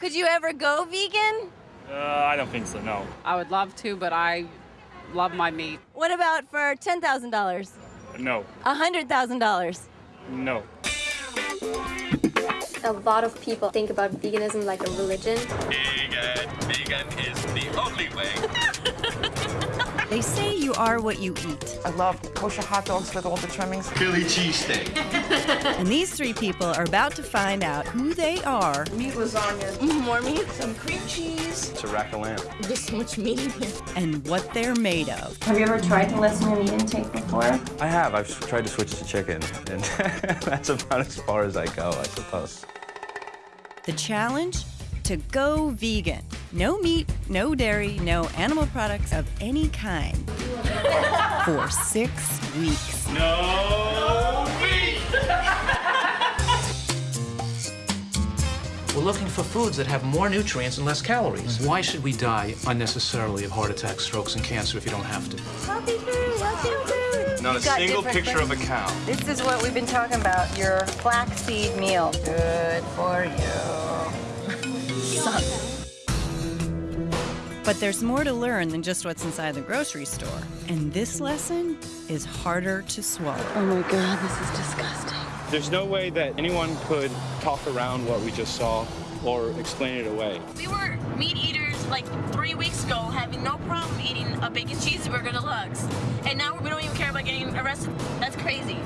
Could you ever go vegan? Uh, I don't think so, no. I would love to, but I love my meat. What about for $10,000? No. $100,000? No. A lot of people think about veganism like a religion. Vegan, vegan is the only way. They say you are what you eat. I love kosher hot dogs with all the trimmings. Philly cheesesteak. And these three people are about to find out who they are Meat lasagna, mm-hmm, More meat? some cream cheese. It's a rack of lamb. There's so much meat in here. and what they're made of. Have you ever tried to lessen your meat intake before? I have. I've tried to switch to chicken, and that's about as far as I go, I suppose. The challenge? To go vegan. No meat, no dairy, no animal products of any kind. For six weeks. No meat! We're looking for foods that have more nutrients and less calories. Why should we die unnecessarily of heart attacks, strokes, and cancer if you don't have to? Healthy food, healthy food. Not a single different picture of a cow. This is what we've been talking about, your flaxseed meal. Good for you. But there's more to learn than just what's inside the grocery store. And this lesson is harder to swallow. Oh my god, this is disgusting. There's no way that anyone could talk around what we just saw or explain it away. We were meat eaters like three weeks ago, having no problem eating a bacon cheeseburger deluxe. And now we don't even care about getting arrested. That's crazy.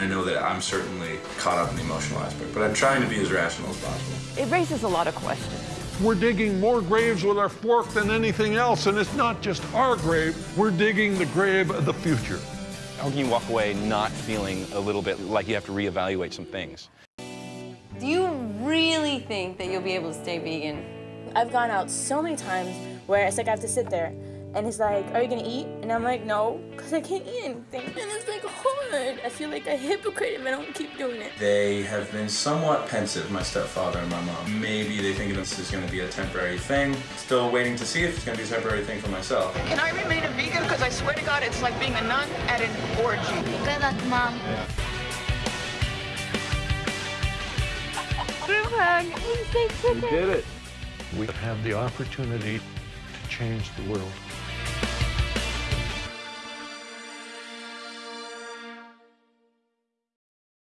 I know that I'm certainly caught up in the emotional aspect, but I'm trying to be as rational as possible. It raises a lot of questions. We're digging more graves with our fork than anything else, and it's not just our grave, we're digging the grave of the future. How can you walk away not feeling a little bit like you have to reevaluate some things? Do you really think that you'll be able to stay vegan? I've gone out so many times where it's like I have to sit there and it's like, are you gonna eat? And I'm like, no, because I can't eat anything. And it's like hard. I feel like a hypocrite if I don't keep doing it. They have been somewhat pensive, my stepfather and my mom. Maybe they think this is going to be a temporary thing. Still waiting to see if it's going to be a temporary thing for myself. Can I remain a vegan? Because I swear to God, it's like being a nun at an orgy. Good luck, Mom. We have the opportunity to change the world.